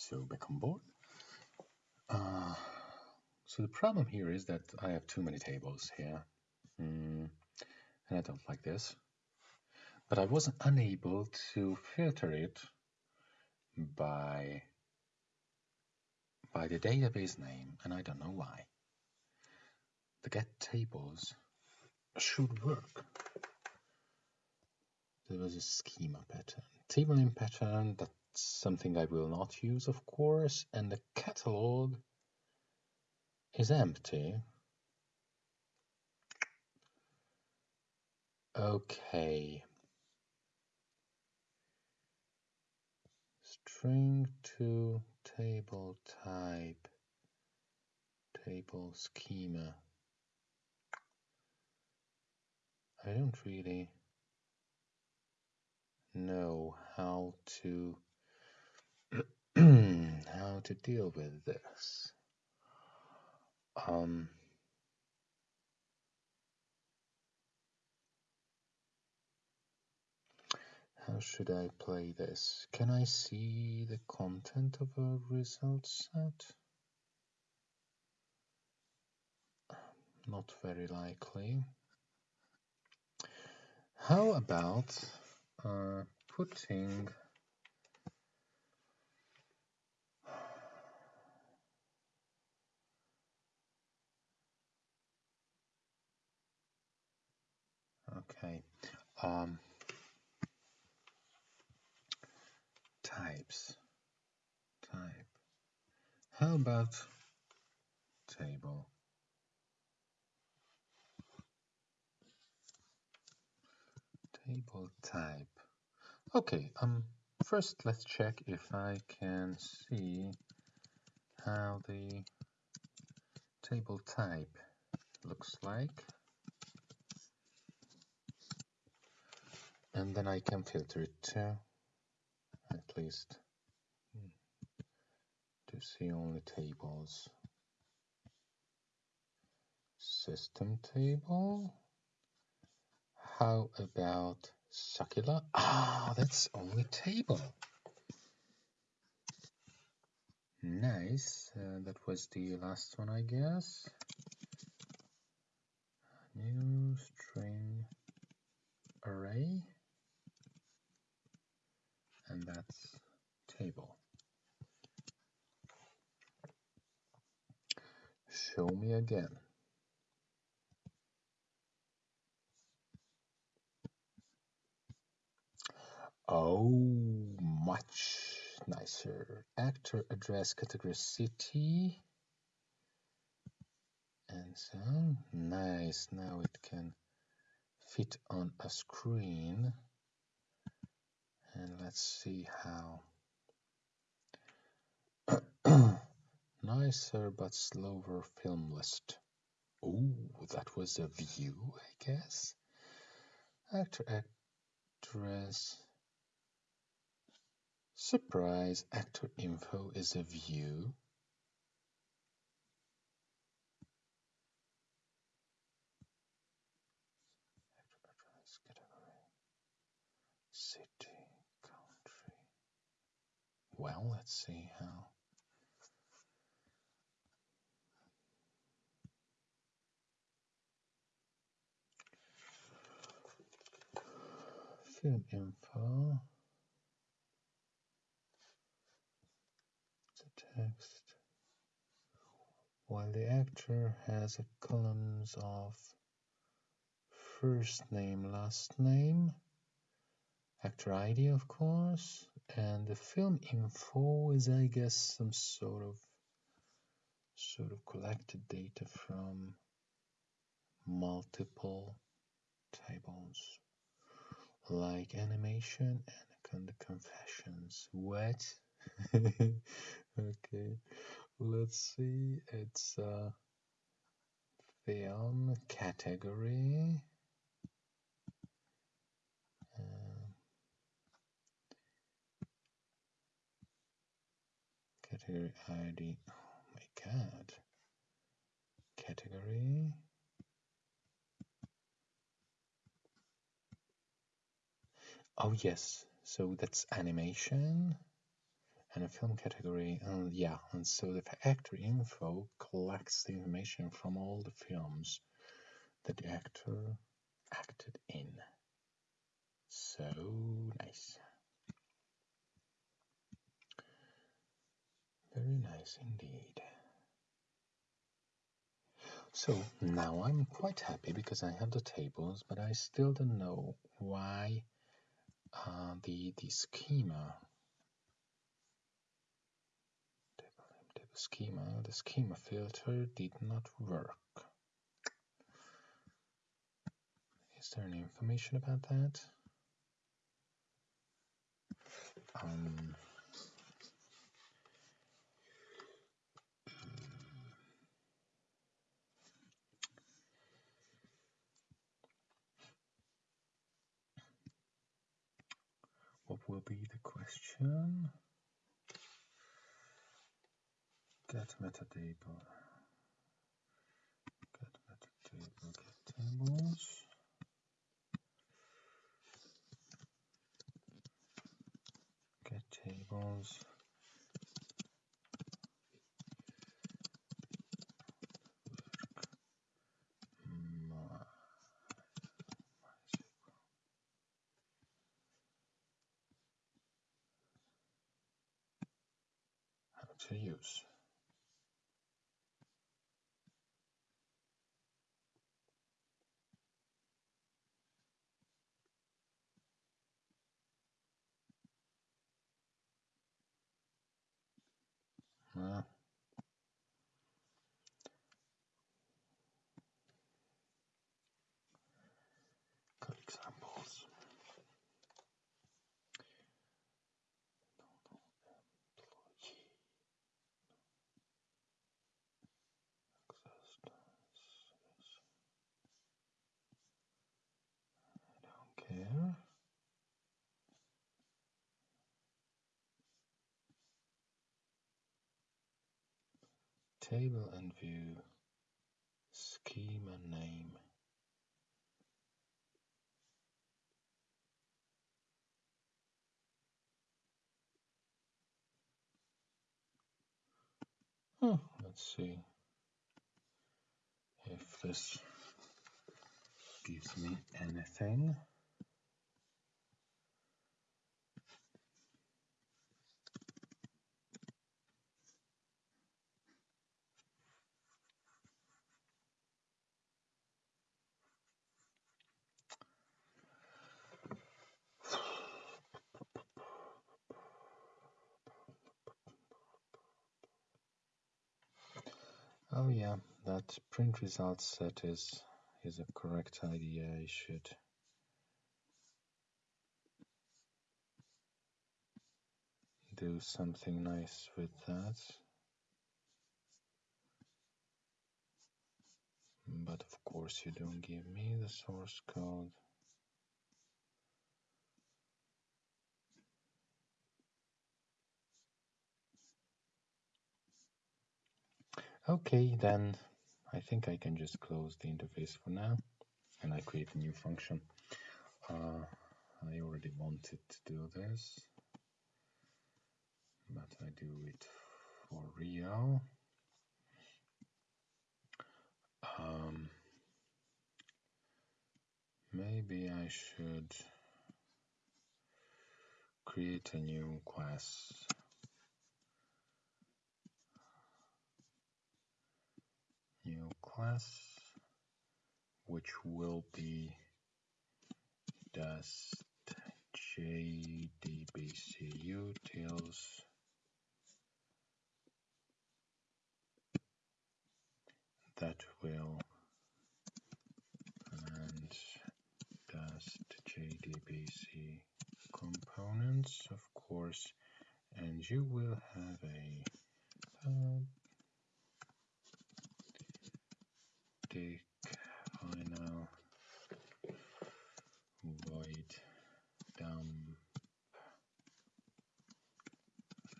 So back on board. Uh, so the problem here is that I have too many tables here. Mm, and I don't like this. But I wasn't unable to filter it by by the database name, and I don't know why. The get tables should work. There was a schema pattern. Table name pattern, that's something I will not use, of course, and the catalog is empty. Okay. String to table type, table schema. I don't really know how to how to deal with this. Um, how should I play this? Can I see the content of a result set? Not very likely. How about uh, putting okay. Um, types. Type. How about table? Table type. Okay um first let's check if I can see how the table type looks like and then I can filter it too at least to see only tables system table how about succulent? Ah, that's only table. Nice. Uh, that was the last one, I guess. New string array. And that's table. Show me again. Oh, much nicer. Actor address category city. And so, nice. Now it can fit on a screen. And let's see how. nicer but slower film list. Oh, that was a view, I guess. Actor address Surprise actor info is a view. City. Well, let's see how. Film info. The text while the actor has a columns of first name last name actor ID of course and the film info is I guess some sort of sort of collected data from multiple tables like animation and confessions. What? Okay let's see. It's a film category category ID oh my god. Category. Oh yes. So that's animation and a film category. And yeah, and so the actor info collects the information from all the films that the actor acted in. So nice. Nice indeed. So now I'm quite happy because I have the tables, but I still don't know why uh, the the schema schema the schema filter did not work. Is there any information about that? Um, what will be the question? Get metadata. Get metadata. Get tables. Get tables. To use. Table and view schema name. Oh, let's see if this gives me anything. Oh yeah, that print results set is is a correct idea. I should do something nice with that. But of course you don't give me the source code. Okay, then I think I can just close the interface for now and I create a new function. Uh, I already wanted to do this, but I do it for real. Um, maybe I should create a new class new class which will be dust jdbc utils that will and dust jdbc components of course and you will have a uh, static final void dump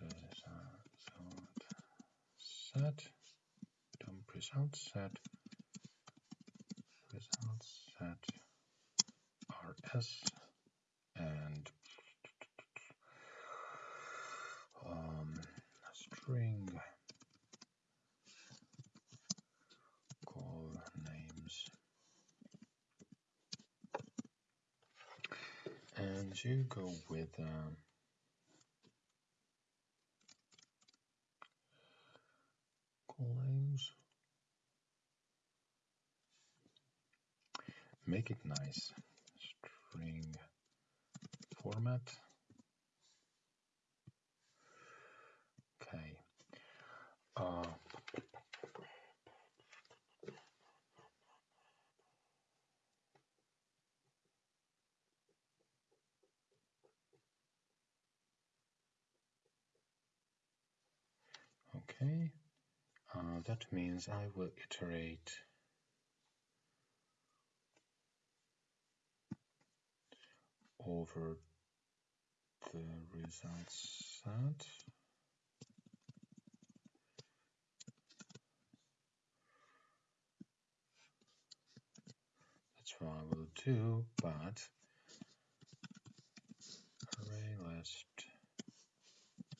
result set dump result set result set rs and um, string call names. And you go with um, call names. Make it nice string format. Okay. Uh, okay. Uh, that means I will iterate over the results set. That's what I will do, but array list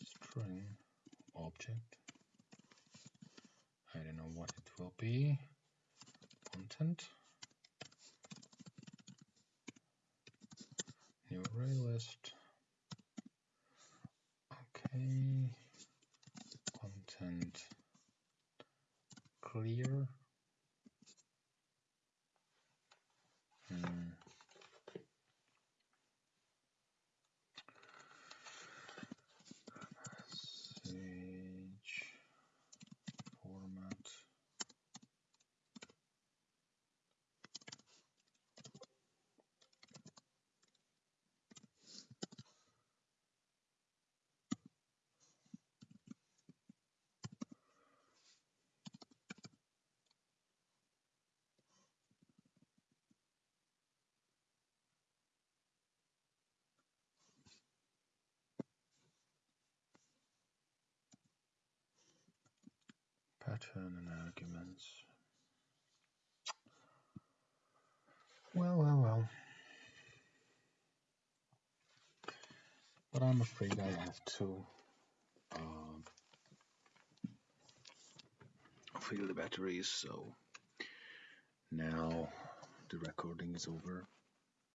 string object. I don't know what it will be. Content. Array list. Okay. Pattern and arguments. Well, well, well. But I'm afraid I have to um, fill the batteries, so now the recording is over.